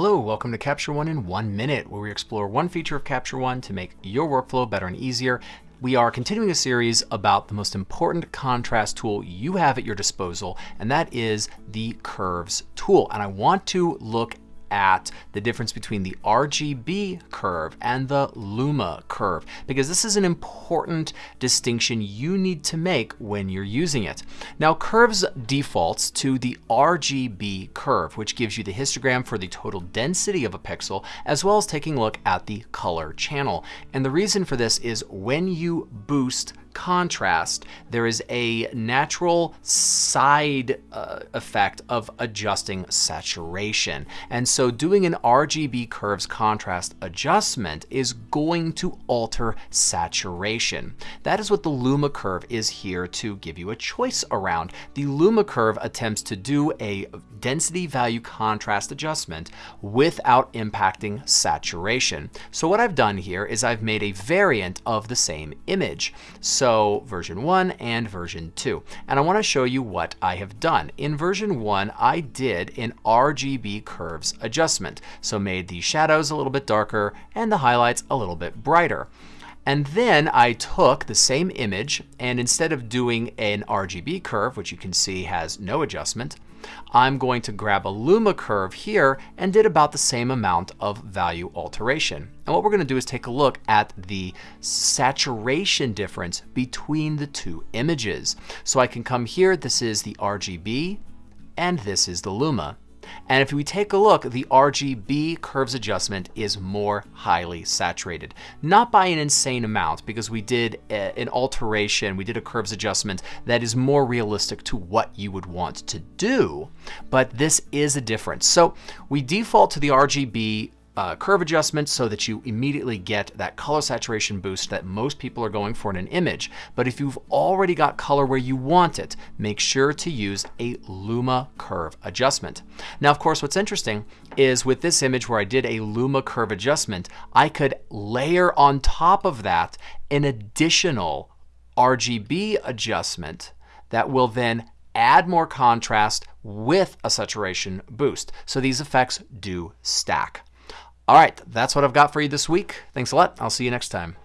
Hello, welcome to Capture One in one minute, where we explore one feature of Capture One to make your workflow better and easier. We are continuing a series about the most important contrast tool you have at your disposal, and that is the Curves tool. And I want to look at the difference between the RGB curve and the Luma curve, because this is an important distinction you need to make when you're using it. Now, Curves defaults to the RGB curve, which gives you the histogram for the total density of a pixel, as well as taking a look at the color channel. And the reason for this is when you boost contrast, there is a natural side uh, effect of adjusting saturation. And so doing an RGB curves contrast adjustment is going to alter saturation. That is what the Luma curve is here to give you a choice around. The Luma curve attempts to do a density value contrast adjustment without impacting saturation. So what I've done here is I've made a variant of the same image. So so version 1 and version 2. And I want to show you what I have done. In version 1, I did an RGB curves adjustment. So made the shadows a little bit darker and the highlights a little bit brighter. And then I took the same image and instead of doing an RGB curve, which you can see has no adjustment, I'm going to grab a Luma curve here and did about the same amount of value alteration. And what we're going to do is take a look at the saturation difference between the two images. So I can come here, this is the RGB, and this is the Luma. And if we take a look, the RGB curves adjustment is more highly saturated. Not by an insane amount, because we did a, an alteration, we did a curves adjustment that is more realistic to what you would want to do, but this is a difference. So we default to the RGB uh, curve adjustment so that you immediately get that color saturation boost that most people are going for in an image. But if you've already got color where you want it, make sure to use a Luma curve adjustment. Now, of course, what's interesting is with this image where I did a Luma curve adjustment, I could layer on top of that an additional RGB adjustment that will then add more contrast with a saturation boost. So these effects do stack. All right, that's what I've got for you this week. Thanks a lot. I'll see you next time.